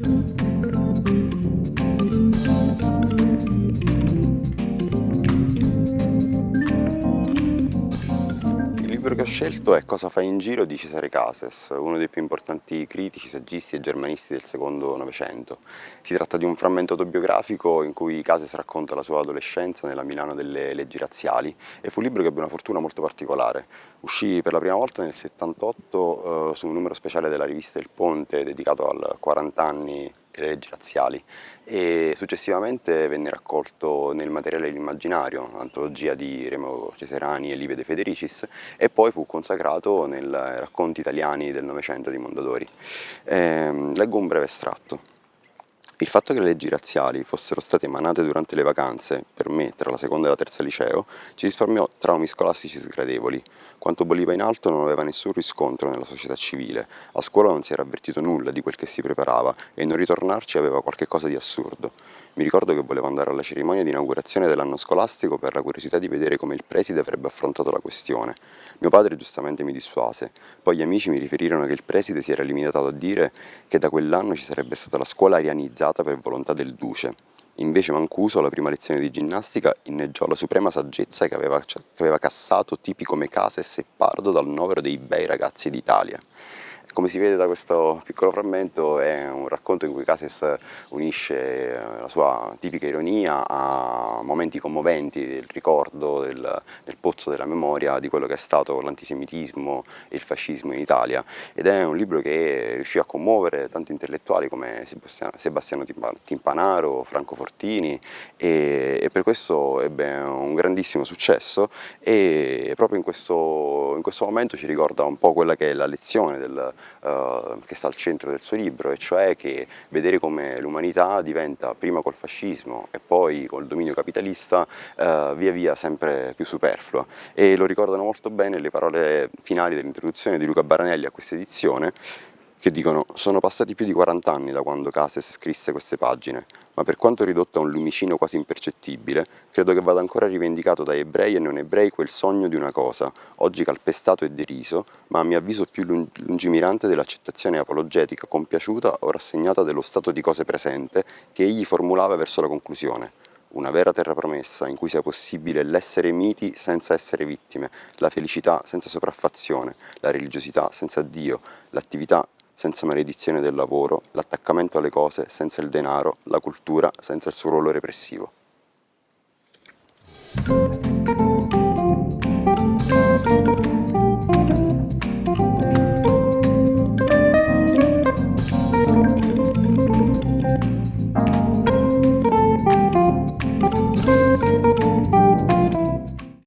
Il libro che ho scelto è Cosa fai in giro di Cesare Cases, uno dei più importanti critici, saggisti e germanisti del secondo Novecento. Si tratta di un frammento autobiografico in cui Cases racconta la sua adolescenza nella Milano delle leggi razziali e fu un libro che ebbe una fortuna molto particolare. Uscì per la prima volta nel 78 eh, su un numero speciale della rivista Il Ponte dedicato al 40 anni le leggi razziali e successivamente venne raccolto nel materiale L'immaginario, antologia di Remo Ceserani e Livia De Federicis e poi fu consacrato nei racconti italiani del Novecento di Mondadori. Eh, leggo un breve estratto. Il fatto che le leggi razziali fossero state emanate durante le vacanze, per me, tra la seconda e la terza liceo, ci risparmiò traumi scolastici sgradevoli. Quanto bolliva in alto non aveva nessun riscontro nella società civile, a scuola non si era avvertito nulla di quel che si preparava e non ritornarci aveva qualche cosa di assurdo. Mi ricordo che volevo andare alla cerimonia di inaugurazione dell'anno scolastico per la curiosità di vedere come il preside avrebbe affrontato la questione. Mio padre giustamente mi dissuase, poi gli amici mi riferirono che il preside si era limitato a dire che da quell'anno ci sarebbe stata la scuola arianizzata realizzata per volontà del duce. Invece Mancuso, alla prima lezione di ginnastica, inneggiò la suprema saggezza che aveva, che aveva cassato tipi come Cases e Pardo dal novero dei bei ragazzi d'Italia. Come si vede da questo piccolo frammento è un racconto in cui Cases unisce eh, la sua tipica ironia a momenti commoventi del ricordo, del, del pozzo della memoria di quello che è stato l'antisemitismo e il fascismo in Italia. Ed è un libro che riuscì a commuovere tanti intellettuali come Sebastiano Timpanaro, Franco Fortini e, e per questo ebbe un grandissimo successo e proprio in questo, in questo momento ci ricorda un po' quella che è la lezione del, uh, che sta al centro del suo libro, e cioè che vedere come l'umanità diventa prima col fascismo e poi col dominio capitalista uh, via via sempre più superflua. E lo ricordano molto bene le parole finali dell'introduzione di Luca Baranelli a questa edizione che dicono sono passati più di 40 anni da quando Cases scrisse queste pagine, ma per quanto ridotto a un lumicino quasi impercettibile, credo che vada ancora rivendicato da ebrei e non ebrei quel sogno di una cosa, oggi calpestato e deriso, ma a mio avviso più lungimirante dell'accettazione apologetica compiaciuta o rassegnata dello stato di cose presente che egli formulava verso la conclusione. Una vera terra promessa in cui sia possibile l'essere miti senza essere vittime, la felicità senza sopraffazione, la religiosità senza Dio, l'attività senza maledizione del lavoro, l'attaccamento alle cose senza il denaro, la cultura senza il suo ruolo repressivo.